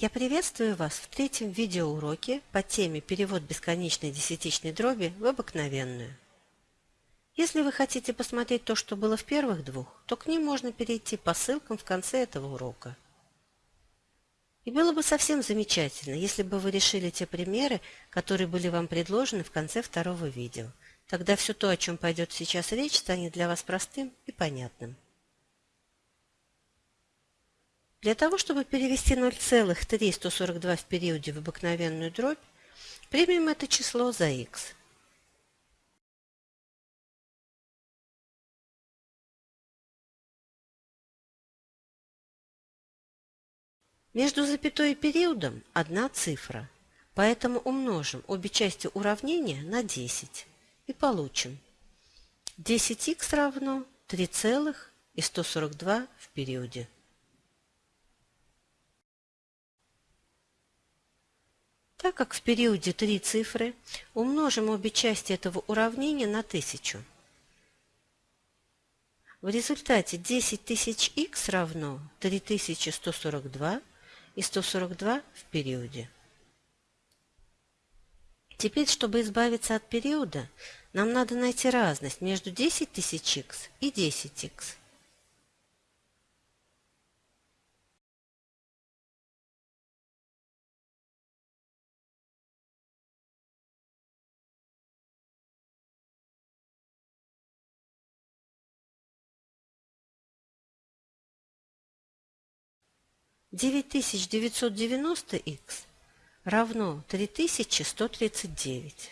Я приветствую вас в третьем видеоуроке по теме «Перевод бесконечной десятичной дроби в обыкновенную». Если вы хотите посмотреть то, что было в первых двух, то к ним можно перейти по ссылкам в конце этого урока. И было бы совсем замечательно, если бы вы решили те примеры, которые были вам предложены в конце второго видео. Тогда все то, о чем пойдет сейчас речь, станет для вас простым и понятным. Для того, чтобы перевести 0,3142 в периоде в обыкновенную дробь, примем это число за x. Между запятой и периодом одна цифра, поэтому умножим обе части уравнения на 10 и получим 10х равно 3,142 в периоде. Так как в периоде три цифры, умножим обе части этого уравнения на 1000. В результате 10 тысяч х равно 3142 и 142 в периоде. Теперь, чтобы избавиться от периода, нам надо найти разность между 10 тысяч х и 10 х. 9990х равно 3139.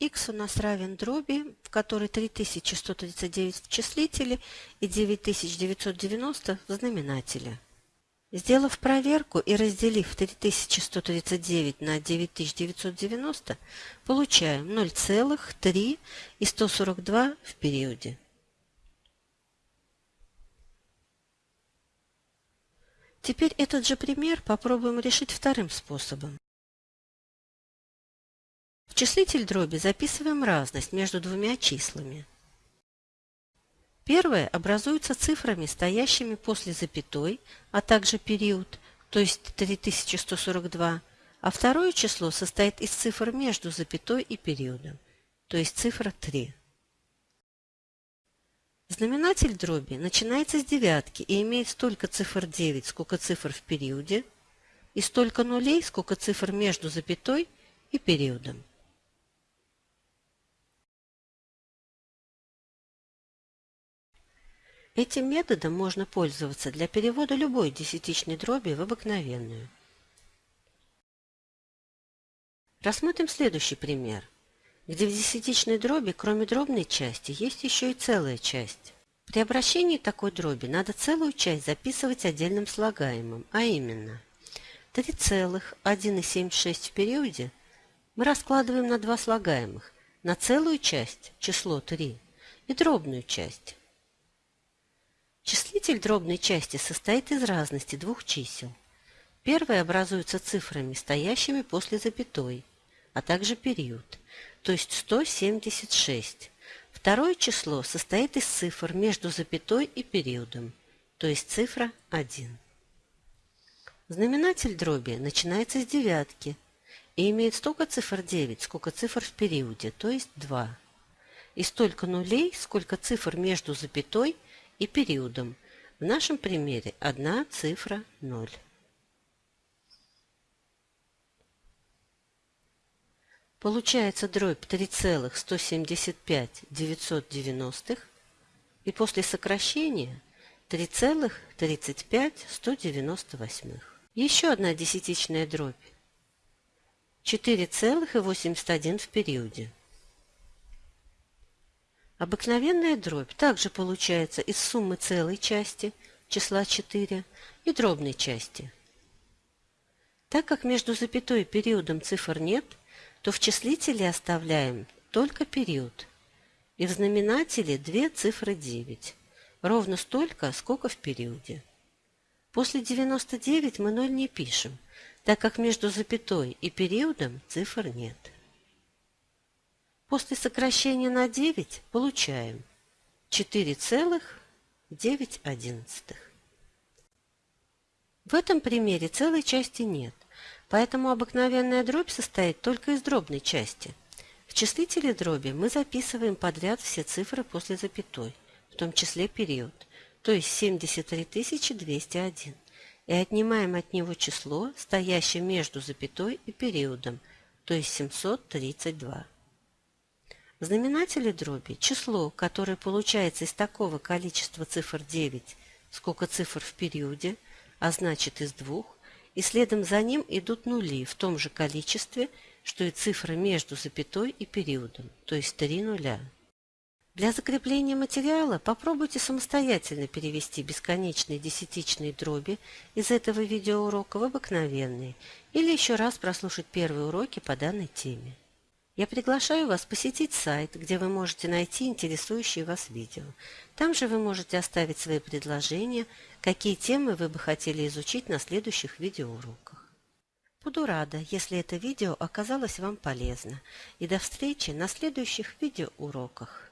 х у нас равен дроби, в которой 3139 в числителе и 9990 в знаменателе. Сделав проверку и разделив 3139 на 9990, получаем 0,3 и 142 в периоде. Теперь этот же пример попробуем решить вторым способом. В числитель дроби записываем разность между двумя числами. Первое образуется цифрами, стоящими после запятой, а также период, то есть 3142, а второе число состоит из цифр между запятой и периодом, то есть цифра 3. Знаменатель дроби начинается с девятки и имеет столько цифр 9, сколько цифр в периоде, и столько нулей, сколько цифр между запятой и периодом. Этим методом можно пользоваться для перевода любой десятичной дроби в обыкновенную. Рассмотрим следующий пример – где в десятичной дроби, кроме дробной части, есть еще и целая часть. При обращении такой дроби надо целую часть записывать отдельным слагаемым, а именно 3,176 в периоде мы раскладываем на два слагаемых, на целую часть, число 3, и дробную часть. Числитель дробной части состоит из разности двух чисел. Первое образуется цифрами, стоящими после запятой, а также период – то есть 176. Второе число состоит из цифр между запятой и периодом, то есть цифра 1. Знаменатель дроби начинается с девятки и имеет столько цифр 9, сколько цифр в периоде, то есть 2. И столько нулей, сколько цифр между запятой и периодом. В нашем примере одна цифра 0. Получается дробь 3,175 990 и после сокращения 3,35 198. Еще одна десятичная дробь 4,81 в периоде. Обыкновенная дробь также получается из суммы целой части числа 4 и дробной части. Так как между запятой и периодом цифр нет – то в числителе оставляем только период. И в знаменателе две цифры 9. Ровно столько, сколько в периоде. После 99 мы 0 не пишем, так как между запятой и периодом цифр нет. После сокращения на 9 получаем 4,9. В этом примере целой части нет – Поэтому обыкновенная дробь состоит только из дробной части. В числителе дроби мы записываем подряд все цифры после запятой, в том числе период, то есть 73 201, и отнимаем от него число, стоящее между запятой и периодом, то есть 732. В знаменателе дроби число, которое получается из такого количества цифр 9, сколько цифр в периоде, а значит из двух, и следом за ним идут нули в том же количестве, что и цифры между запятой и периодом, то есть три нуля. Для закрепления материала попробуйте самостоятельно перевести бесконечные десятичные дроби из этого видеоурока в обыкновенные или еще раз прослушать первые уроки по данной теме. Я приглашаю вас посетить сайт, где вы можете найти интересующие вас видео. Там же вы можете оставить свои предложения, какие темы вы бы хотели изучить на следующих видеоуроках. Буду рада, если это видео оказалось вам полезно. И до встречи на следующих видеоуроках.